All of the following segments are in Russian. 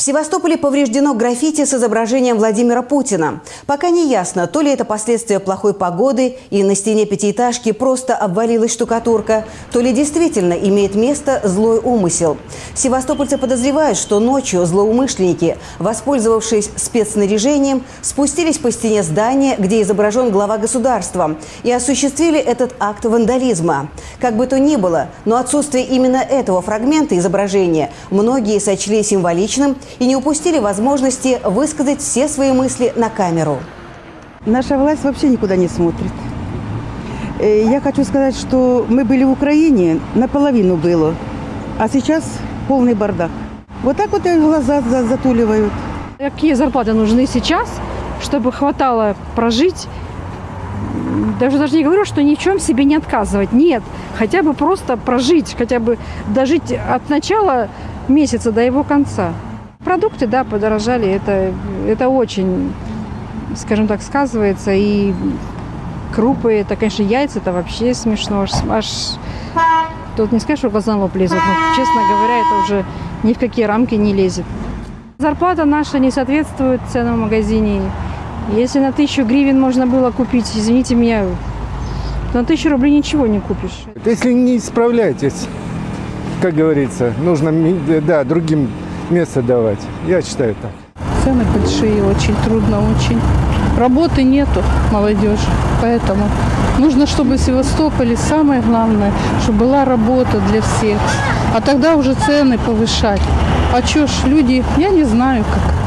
В Севастополе повреждено граффити с изображением Владимира Путина. Пока не ясно, то ли это последствия плохой погоды и на стене пятиэтажки просто обвалилась штукатурка, то ли действительно имеет место злой умысел. Севастопольцы подозревают, что ночью злоумышленники, воспользовавшись спецснаряжением, спустились по стене здания, где изображен глава государства, и осуществили этот акт вандализма. Как бы то ни было, но отсутствие именно этого фрагмента изображения многие сочли символичным и не упустили возможности высказать все свои мысли на камеру. Наша власть вообще никуда не смотрит. Э, Я хочу сказать, что мы были в Украине, наполовину было, а сейчас полный бардак. Вот так вот глаза за- затуливают. Какие зарплаты нужны сейчас, чтобы хватало прожить? Даже даже не говорю, что ни в чем себе не отказывать. Нет, хотя бы просто прожить, хотя бы дожить от начала месяца до его конца. Продукты, да, подорожали. Это, это очень, скажем так, сказывается. И крупы, это, конечно, яйца, это вообще смешно. Аж, тут не скажешь, что глаза лоб лезут, но, честно говоря, это уже ни в какие рамки не лезет. Зарплата наша не соответствует ценам в магазине. Если на тысячу гривен можно было купить, извините меня, на тысячу рублей ничего не купишь. Если не справляетесь, как говорится, нужно да, другим место давать. Я считаю так. Цены большие, очень трудно, очень. Работы нету молодежи, поэтому нужно, чтобы в Севастополе самое главное, чтобы была работа для всех. А тогда уже цены повышать. А чё ж, люди, я не знаю как.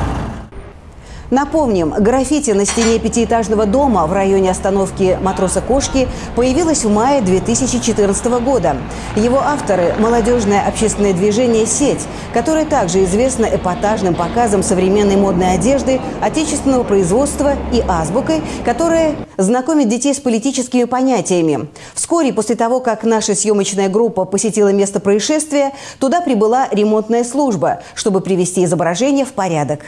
Напомним, граффити на стене пятиэтажного дома в районе остановки «Матроса Кошки» появилось в мае 2014 года. Его авторы – молодежное общественное движение «Сеть», которое также известно эпатажным показом современной модной одежды, отечественного производства и азбукой, которая знакомит детей с политическими понятиями. Вскоре после того, как наша съемочная группа посетила место происшествия, туда прибыла ремонтная служба, чтобы привести изображение в порядок.